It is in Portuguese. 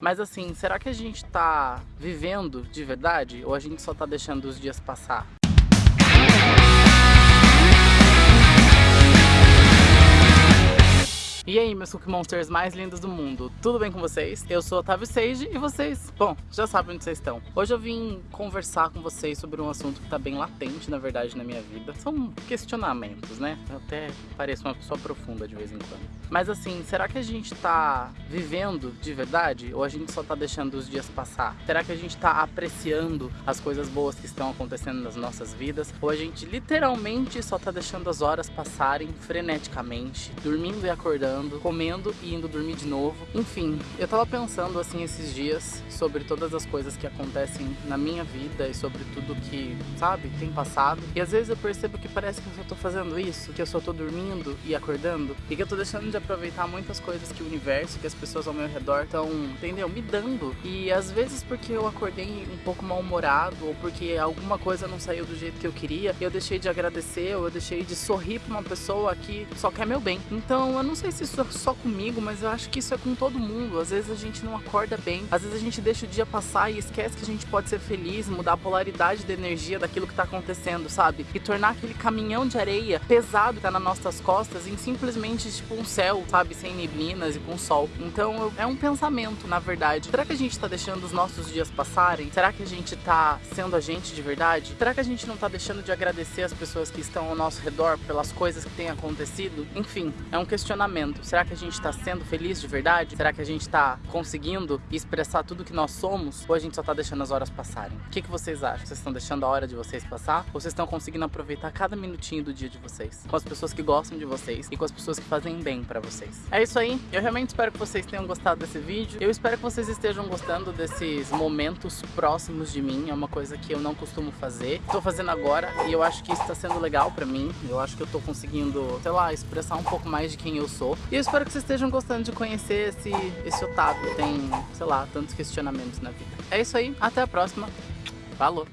Mas assim, será que a gente tá vivendo de verdade ou a gente só tá deixando os dias passar? Meus Cookie Monsters mais lindos do mundo, tudo bem com vocês? Eu sou Otávio Seiji e vocês, bom, já sabem onde vocês estão. Hoje eu vim conversar com vocês sobre um assunto que tá bem latente, na verdade, na minha vida. São questionamentos, né? Eu até pareço uma pessoa profunda de vez em quando. Mas assim, será que a gente tá vivendo de verdade ou a gente só tá deixando os dias passar? Será que a gente tá apreciando as coisas boas que estão acontecendo nas nossas vidas ou a gente literalmente só tá deixando as horas passarem freneticamente, dormindo e acordando comendo e indo dormir de novo. Enfim, eu tava pensando assim esses dias sobre todas as coisas que acontecem na minha vida e sobre tudo que, sabe, tem passado. E às vezes eu percebo que parece que eu só tô fazendo isso, que eu só tô dormindo e acordando e que eu tô deixando de aproveitar muitas coisas que o universo, que as pessoas ao meu redor estão, entendeu, me dando. E às vezes porque eu acordei um pouco mal-humorado ou porque alguma coisa não saiu do jeito que eu queria, eu deixei de agradecer ou eu deixei de sorrir pra uma pessoa que só quer meu bem. Então eu não sei se isso é só comigo, mas eu acho que isso é com todo mundo. Às vezes a gente não acorda bem, às vezes a gente deixa o dia passar e esquece que a gente pode ser feliz, mudar a polaridade da energia daquilo que tá acontecendo, sabe? E tornar aquele caminhão de areia pesado que tá nas nossas costas em simplesmente tipo um céu, sabe? Sem neblinas e com sol. Então é um pensamento, na verdade. Será que a gente tá deixando os nossos dias passarem? Será que a gente tá sendo a gente de verdade? Será que a gente não tá deixando de agradecer as pessoas que estão ao nosso redor pelas coisas que têm acontecido? Enfim, é um questionamento. Será que a gente está sendo feliz de verdade? Será que a gente está conseguindo expressar tudo que nós somos? Ou a gente só está deixando as horas passarem? O que, que vocês acham? Vocês estão deixando a hora de vocês passar? Ou vocês estão conseguindo aproveitar cada minutinho do dia de vocês? Com as pessoas que gostam de vocês e com as pessoas que fazem bem pra vocês. É isso aí. Eu realmente espero que vocês tenham gostado desse vídeo. Eu espero que vocês estejam gostando desses momentos próximos de mim. É uma coisa que eu não costumo fazer. Estou fazendo agora e eu acho que isso está sendo legal pra mim. Eu acho que eu tô conseguindo, sei lá, expressar um pouco mais de quem eu sou. E eu espero que vocês estejam gostando de conhecer esse, esse Otávio. Tem, sei lá, tantos questionamentos na vida. É isso aí, até a próxima. Falou!